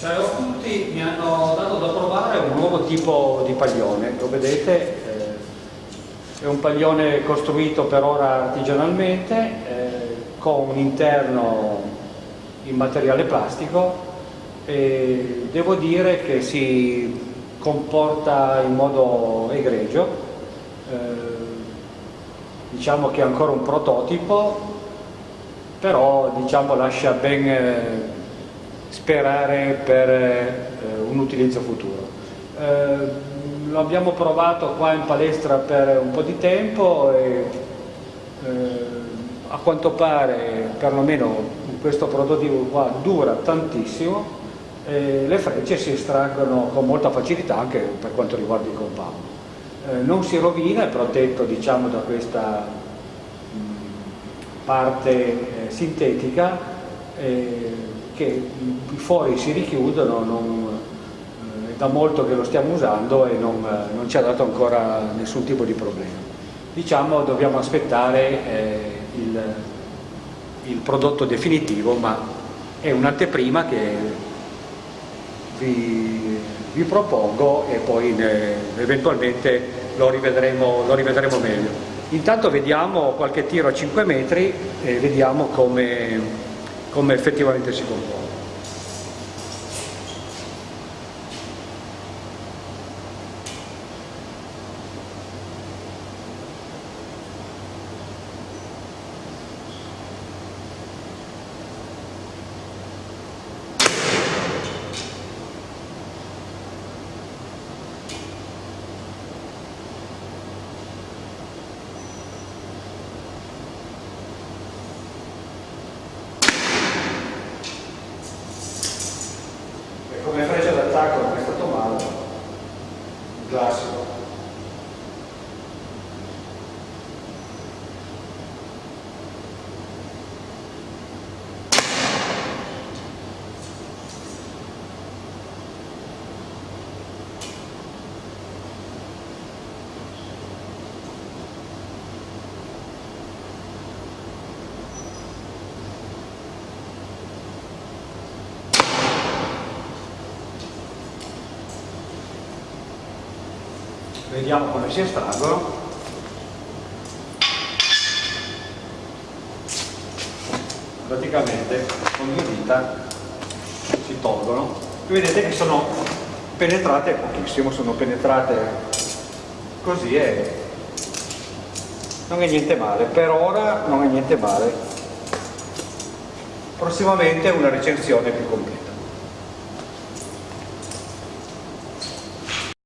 Ciao a tutti, mi hanno dato da provare un nuovo tipo di paglione, lo vedete, eh, è un paglione costruito per ora artigianalmente eh, con un interno in materiale plastico e devo dire che si comporta in modo egregio, eh, diciamo che è ancora un prototipo, però diciamo, lascia ben sperare per eh, un utilizzo futuro. Eh, lo abbiamo provato qua in palestra per un po' di tempo e eh, a quanto pare, perlomeno questo prototipo qua, dura tantissimo e le frecce si estraggono con molta facilità anche per quanto riguarda il compound. Eh, non si rovina, è protetto diciamo, da questa mh, parte eh, sintetica eh, che i fori si richiudono, non, eh, è da molto che lo stiamo usando e non, eh, non, ci ha dato ancora nessun tipo di problema. Diciamo dobbiamo aspettare eh, il, il, prodotto definitivo, ma è un'anteprima che vi, vi, propongo e poi ne, eventualmente lo rivedremo, lo rivedremo meglio. Intanto vediamo qualche tiro a 5 metri e vediamo come come effettivamente si compone. come freccia d'attacco non è stato male, un classico. Vediamo come si estraggono. Praticamente con due dita si tolgono. Vedete che sono penetrate pochissimo sono penetrate così e non è niente male. Per ora non è niente male. Prossimamente una recensione più completa